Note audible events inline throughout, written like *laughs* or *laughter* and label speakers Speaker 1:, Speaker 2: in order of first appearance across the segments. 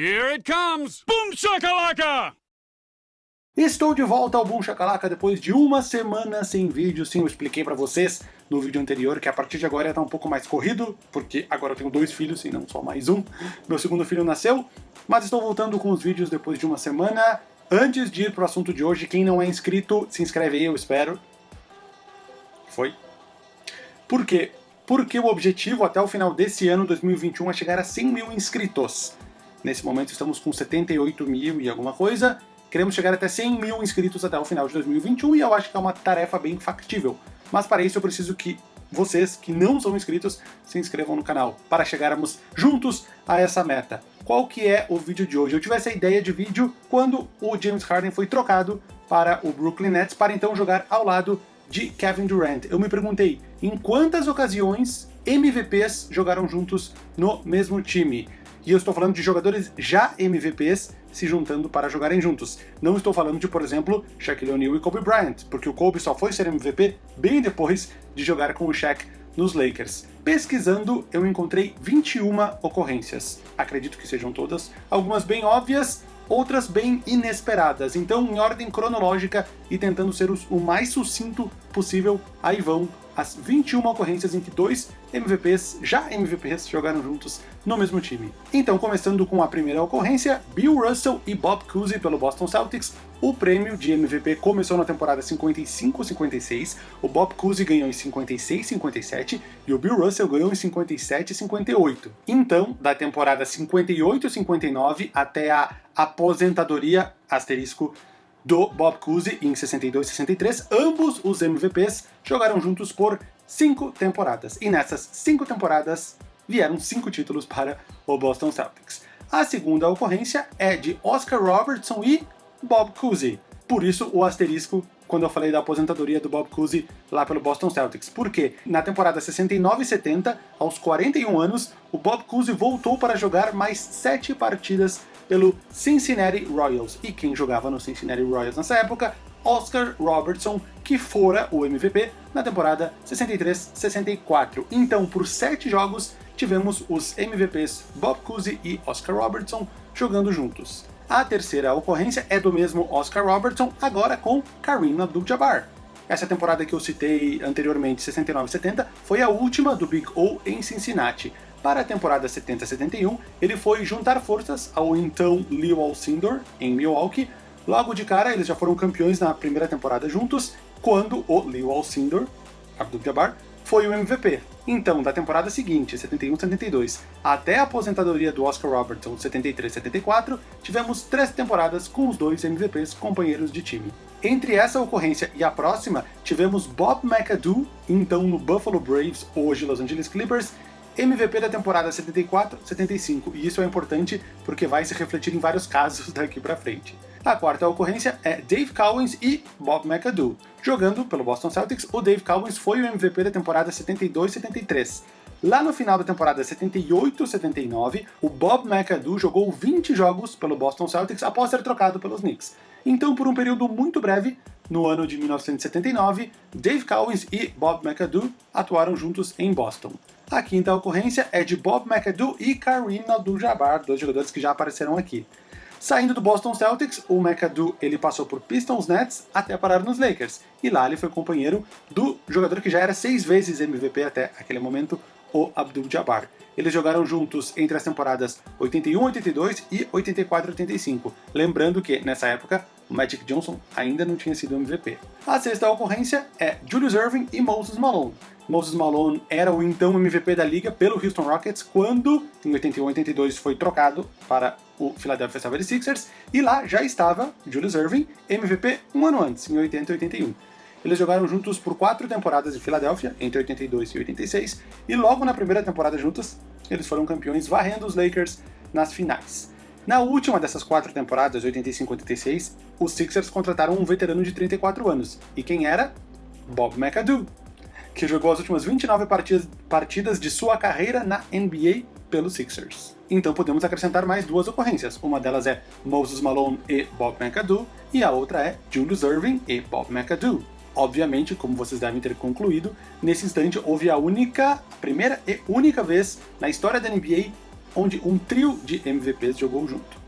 Speaker 1: Here it comes! Boom shakalaka!
Speaker 2: Estou de volta ao Boom Shakalaka depois de uma semana sem vídeo. Sim, eu expliquei pra vocês no vídeo anterior que a partir de agora ia estar um pouco mais corrido, porque agora eu tenho dois filhos e não só mais um. Meu segundo filho nasceu, mas estou voltando com os vídeos depois de uma semana. Antes de ir pro assunto de hoje, quem não é inscrito, se inscreve aí, eu espero. Foi. Por quê? Porque o objetivo até o final desse ano, 2021, é chegar a 100 mil inscritos. Nesse momento estamos com 78 mil e alguma coisa, Queremos chegar até 100 mil inscritos até o final de 2021 e eu acho que é uma tarefa bem factível. Mas para isso eu preciso que vocês que não são inscritos se inscrevam no canal, para chegarmos juntos a essa meta. Qual que é o vídeo de hoje? Eu tive essa ideia de vídeo quando o James Harden foi trocado para o Brooklyn Nets para então jogar ao lado de Kevin Durant. Eu me perguntei, em quantas ocasiões MVPs jogaram juntos no mesmo time? E eu estou falando de jogadores já MVPs se juntando para jogarem juntos. Não estou falando de, por exemplo, Shaquille O'Neal e Kobe Bryant, porque o Kobe só foi ser MVP bem depois de jogar com o Shaq nos Lakers. Pesquisando, eu encontrei 21 ocorrências. Acredito que sejam todas, algumas bem óbvias, outras bem inesperadas. Então, em ordem cronológica e tentando ser o mais sucinto possível, aí vão as 21 ocorrências em que dois MVPs, já MVPs, jogaram juntos no mesmo time. Então, começando com a primeira ocorrência, Bill Russell e Bob Cousy pelo Boston Celtics, o prêmio de MVP começou na temporada 55-56, o Bob Cousy ganhou em 56-57 e o Bill Russell ganhou em 57-58. Então, da temporada 58-59 até a aposentadoria, asterisco, do Bob Cousy em 62 e 63, ambos os MVPs jogaram juntos por cinco temporadas. E nessas cinco temporadas vieram cinco títulos para o Boston Celtics. A segunda ocorrência é de Oscar Robertson e Bob Cousy. Por isso o asterisco quando eu falei da aposentadoria do Bob Cousy lá pelo Boston Celtics. Porque na temporada 69 e 70, aos 41 anos, o Bob Cousy voltou para jogar mais sete partidas pelo Cincinnati Royals. E quem jogava no Cincinnati Royals nessa época? Oscar Robertson, que fora o MVP na temporada 63-64. Então, por sete jogos, tivemos os MVPs Bob Cousy e Oscar Robertson jogando juntos. A terceira ocorrência é do mesmo Oscar Robertson, agora com Kareem Abdul-Jabbar. Essa temporada que eu citei anteriormente, 69-70, foi a última do Big O em Cincinnati. Para a temporada 70-71, ele foi juntar forças ao então Leo Alcindor, em Milwaukee. Logo de cara, eles já foram campeões na primeira temporada juntos, quando o Leo Alcindor, Abdul-Jabbar, foi o MVP. Então, da temporada seguinte, 71-72, até a aposentadoria do Oscar Robertson, 73-74, tivemos três temporadas com os dois MVPs companheiros de time. Entre essa ocorrência e a próxima, tivemos Bob McAdoo, então no Buffalo Braves, hoje Los Angeles Clippers, MVP da temporada 74-75, e isso é importante porque vai se refletir em vários casos *laughs* daqui pra frente. A quarta ocorrência é Dave Cowens e Bob McAdoo. Jogando pelo Boston Celtics, o Dave Cowens foi o MVP da temporada 72-73. Lá no final da temporada 78-79, o Bob McAdoo jogou 20 jogos pelo Boston Celtics após ser trocado pelos Knicks. Então, por um período muito breve, no ano de 1979, Dave Cowens e Bob McAdoo atuaram juntos em Boston. A quinta ocorrência é de Bob McAdoo e Kareem Abdul-Jabbar, dois jogadores que já apareceram aqui. Saindo do Boston Celtics, o McAdoo ele passou por Pistons Nets até parar nos Lakers, e lá ele foi companheiro do jogador que já era seis vezes MVP até aquele momento, o Abdul-Jabbar. Eles jogaram juntos entre as temporadas 81-82 e 84-85, lembrando que, nessa época, o Magic Johnson ainda não tinha sido MVP. A sexta ocorrência é Julius Irving e Moses Malone. Moses Malone era o então MVP da liga pelo Houston Rockets quando, em 81-82, foi trocado para o Philadelphia 76ers, e lá já estava Julius Irving, MVP um ano antes, em 80 e 81. Eles jogaram juntos por quatro temporadas em Filadélfia, entre 82 e 86, e logo na primeira temporada juntos, eles foram campeões varrendo os Lakers nas finais. Na última dessas quatro temporadas, 85-86, os Sixers contrataram um veterano de 34 anos. E quem era? Bob McAdoo, que jogou as últimas 29 partidas, de sua carreira na NBA pelos Sixers. Então podemos acrescentar mais duas ocorrências. Uma delas é Moses Malone e Bob McAdoo, e a outra é Julius Irving e Bob McAdoo. Obviamente, como vocês devem ter concluído, nesse instante houve a única, primeira e única vez na história da NBA onde um trio de MVPs jogou junto.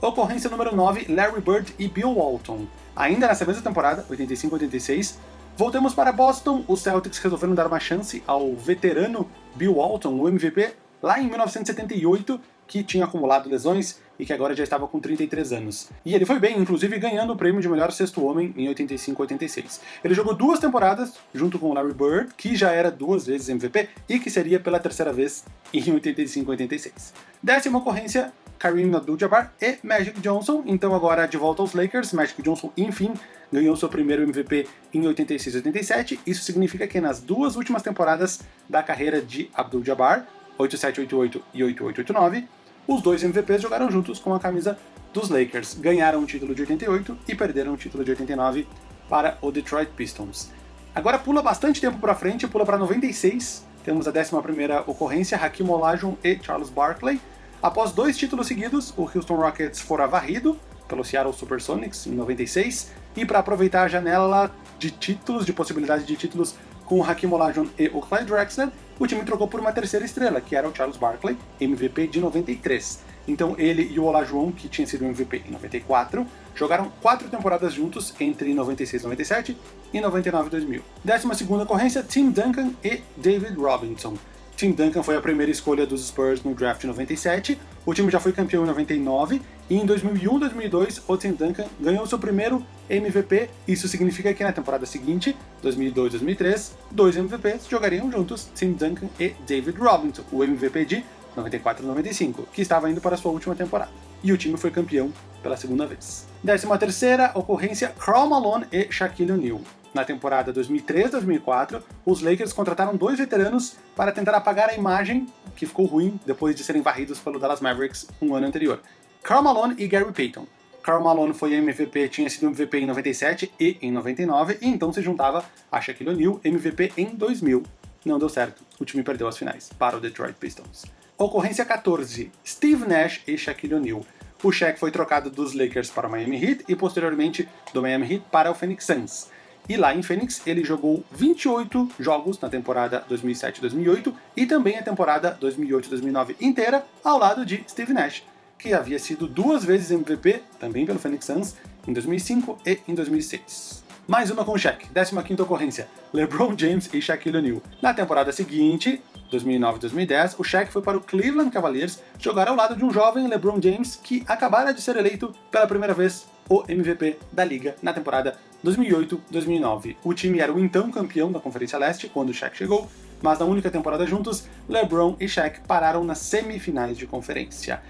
Speaker 2: Ocorrência número 9, Larry Bird e Bill Walton. Ainda nessa mesma temporada, 85-86, voltamos para Boston, os Celtics resolveram dar uma chance ao veterano Bill Walton, o MVP, lá em 1978, que tinha acumulado lesões e que agora já estava com 33 anos. E ele foi bem, inclusive ganhando o prêmio de melhor sexto homem em 85-86. Ele jogou duas temporadas junto com o Larry Bird, que já era duas vezes MVP e que seria pela terceira vez em 85-86. Décima ocorrência, Kareem Abdul-Jabbar e Magic Johnson, então agora de volta aos Lakers, Magic Johnson, enfim, ganhou seu primeiro MVP em 86-87, isso significa que nas duas últimas temporadas da carreira de Abdul-Jabbar, 87-88 e 88-89, os dois MVPs jogaram juntos com a camisa dos Lakers, ganharam o título de 88 e perderam o título de 89 para o Detroit Pistons. Agora pula bastante tempo para frente, pula para 96, temos a 11ª ocorrência, Hakim Olajuwon e Charles Barkley. Após dois títulos seguidos, o Houston Rockets fora varrido pelo Seattle Supersonics em 96, e para aproveitar a janela de títulos, de possibilidade de títulos com o Hakim Olajuwon e o Clyde Drexler, o time trocou por uma terceira estrela, que era o Charles Barkley, MVP de 93. Então ele e o Olajuwon, que tinha sido MVP em 94, jogaram quatro temporadas juntos entre 96 97 e 99 2000. Décima segunda ocorrência, Tim Duncan e David Robinson. Tim Duncan foi a primeira escolha dos Spurs no draft 97, o time já foi campeão em 99, e em 2001-2002 o Tim Duncan ganhou seu primeiro MVP, isso significa que na temporada seguinte, 2002-2003, dois MVPs jogariam juntos, Tim Duncan e David Robinson, o MVP de 94-95, que estava indo para sua última temporada. E o time foi campeão pela segunda vez. Décima terceira ocorrência, Karl Malone e Shaquille O'Neal. Na temporada 2003-2004, os Lakers contrataram dois veteranos para tentar apagar a imagem que ficou ruim depois de serem varridos pelo Dallas Mavericks um ano anterior. Karl Malone e Gary Payton. Karl Malone foi MVP, tinha sido MVP em 97 e em 99, e então se juntava a Shaquille O'Neal, MVP em 2000. Não deu certo, o time perdeu as finais para o Detroit Pistons. Ocorrência 14, Steve Nash e Shaquille O'Neal. O Shaq foi trocado dos Lakers para o Miami Heat e posteriormente do Miami Heat para o Phoenix Suns. E lá em Phoenix ele jogou 28 jogos na temporada 2007-2008 e também a temporada 2008-2009 inteira ao lado de Steve Nash, que havia sido duas vezes MVP, também pelo Phoenix Suns, em 2005 e em 2006. Mais uma com Shaq, 15ª ocorrência, LeBron James e Shaquille O'Neal. Na temporada seguinte, 2009-2010, o Shaq foi para o Cleveland Cavaliers jogar ao lado de um jovem LeBron James que acabara de ser eleito pela primeira vez o MVP da liga na temporada 2008-2009. O time era o então campeão da Conferência Leste quando o Shaq chegou, mas na única temporada juntos, LeBron e Shaq pararam nas semifinais de conferência.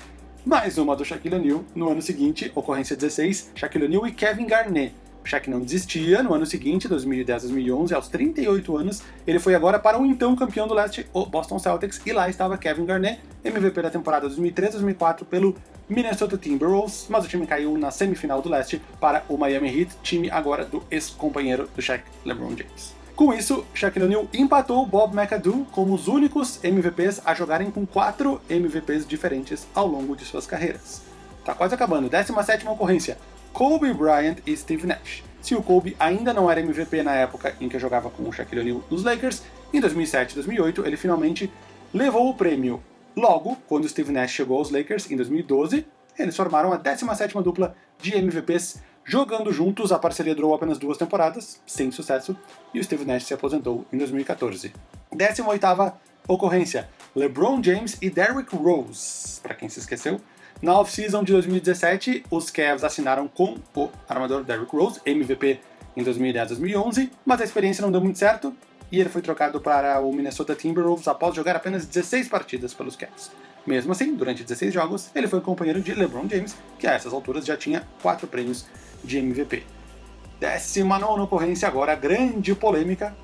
Speaker 2: Mais uma do Shaquille O'Neal no ano seguinte, ocorrência 16, Shaquille O'Neal e Kevin Garnett. Shaq não desistia, no ano seguinte, 2010-2011, aos 38 anos, ele foi agora para o então campeão do leste, o Boston Celtics, e lá estava Kevin Garnett, MVP da temporada 2003-2004 pelo Minnesota Timberwolves, mas o time caiu na semifinal do leste para o Miami Heat, time agora do ex-companheiro do Shaq, LeBron James. Com isso, Shaquille O'Neal empatou Bob McAdoo como os únicos MVPs a jogarem com quatro MVPs diferentes ao longo de suas carreiras. Tá quase acabando, 17ª ocorrência, Kobe Bryant e Steve Nash. Se o Kobe ainda não era MVP na época em que jogava com o Shaquille O'Neal nos Lakers, em 2007 e 2008 ele finalmente levou o prêmio Logo, quando Steve Nash chegou aos Lakers em 2012, eles formaram a 17ª dupla de MVPs jogando juntos. A parceria durou apenas duas temporadas, sem sucesso, e o Steve Nash se aposentou em 2014. 18ª ocorrência, LeBron James e Derrick Rose, para quem se esqueceu. Na off-season de 2017, os Cavs assinaram com o armador Derrick Rose, MVP em 2010-2011, mas a experiência não deu muito certo, e ele foi trocado para o Minnesota Timberwolves após jogar apenas 16 partidas pelos Cavs. Mesmo assim, durante 16 jogos, ele foi companheiro de LeBron James, que a essas alturas já tinha 4 prêmios de MVP. 19 ocorrência agora, grande polêmica.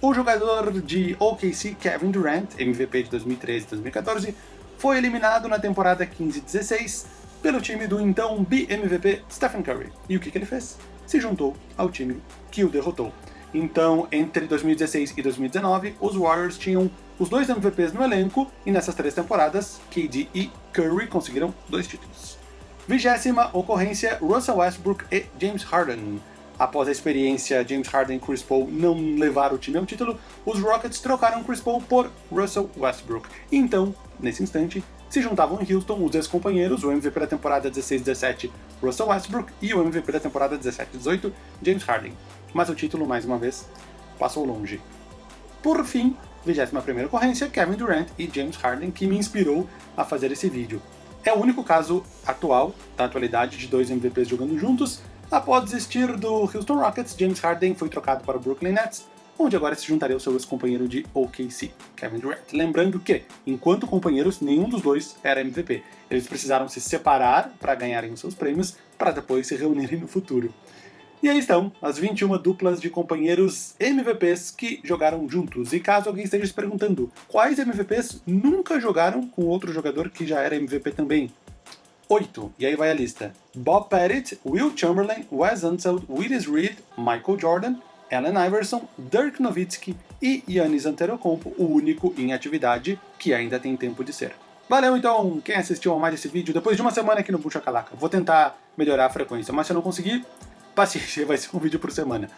Speaker 2: O jogador de OKC, Kevin Durant, MVP de 2013 e 2014, foi eliminado na temporada 15-16 pelo time do então BMVP Stephen Curry. E o que, que ele fez? Se juntou ao time que o derrotou. Então, entre 2016 e 2019, os Warriors tinham os dois MVPs no elenco, e nessas três temporadas, KD e Curry conseguiram dois títulos. Vigésima ocorrência, Russell Westbrook e James Harden. Após a experiência James Harden e Chris Paul não levar o time ao título, os Rockets trocaram Chris Paul por Russell Westbrook. Então, nesse instante, se juntavam em Houston os ex-companheiros, o MVP da temporada 16-17, Russell Westbrook, e o MVP da temporada 17-18, James Harden. Mas o título, mais uma vez, passou longe. Por fim, 21ª ocorrência, Kevin Durant e James Harden, que me inspirou a fazer esse vídeo. É o único caso atual, da atualidade, de dois MVPs jogando juntos. Após desistir do Houston Rockets, James Harden foi trocado para o Brooklyn Nets, onde agora se juntaria ao seu ex-companheiro de OKC, Kevin Durant. Lembrando que, enquanto companheiros, nenhum dos dois era MVP. Eles precisaram se separar para ganharem os seus prêmios, para depois se reunirem no futuro. E aí estão as 21 duplas de companheiros MVPs que jogaram juntos. E caso alguém esteja se perguntando, quais MVPs nunca jogaram com outro jogador que já era MVP também? Oito. E aí vai a lista. Bob Pettit, Will Chamberlain, Wes Unseld, Willis Reed, Michael Jordan, Allen Iverson, Dirk Nowitzki e Yannis Antetokounmpo, o único em atividade que ainda tem tempo de ser. Valeu então quem assistiu a mais esse vídeo depois de uma semana aqui no Bucha Calaca. Vou tentar melhorar a frequência, mas se eu não conseguir, paciência, *laughs* vai ser um vídeo por semana.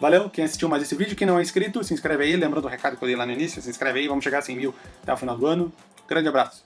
Speaker 2: Valeu, quem assistiu mais esse vídeo, quem não é inscrito, se inscreve aí, lembrando do recado que eu dei lá no início, se inscreve aí, vamos chegar a 100 mil até o final do ano. Grande abraço!